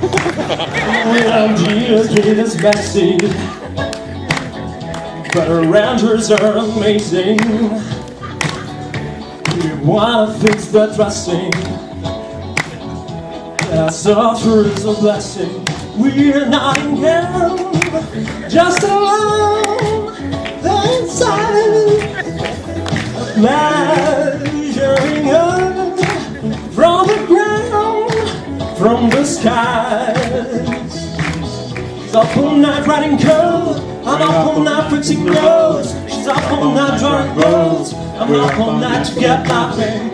Well, Jesus gave us backseat, but our rounders are amazing. We wanna fix the dressing. Our software is a blessing. We're not in hell, just alone. The inside measuring up from the ground, from the skies. Up all night writing code. I'm up all night fixing roads. She's up all night drawing roads. I'm up all night to get my thing.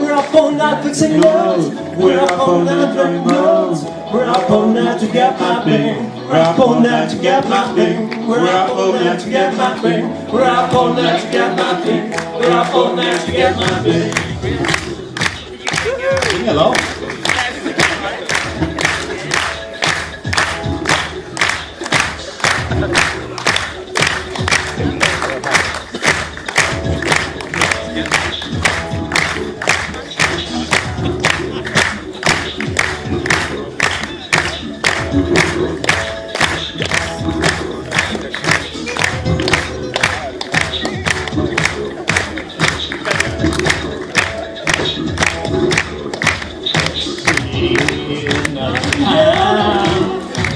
We're up all night fixing roads. We're up all night drawing roads. We're up all night to get my thing. We're up all night to get my thing. We're up all night to get my thing. We're up all night to get my thing. We're up all night to get my thing. Sing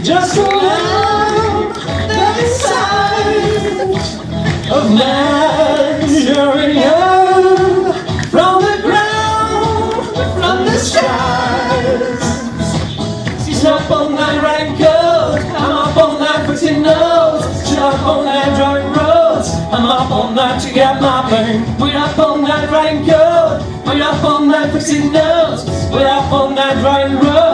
Just love the signs of man. Writing code. I'm up all night putting notes. She's up all night drawing roads. I'm up all night to get my thing. We're up all night writing code. We're up all night fixing notes. We're up all night drawing roads.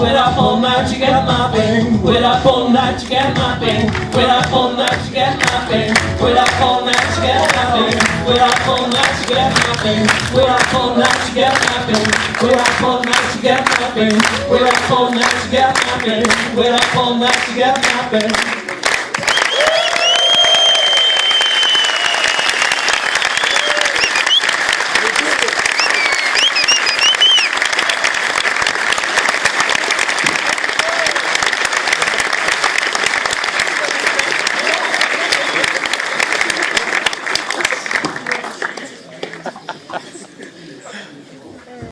We're up all night to get my thing. We're up all night to get my thing. We're up all night to get my thing. We're up all night to get my thing. We're up all night to get my thing. We're up all night to get my thing. We're up all night to get my thing. We're up all night to get my thing. We're up all night to get my thing.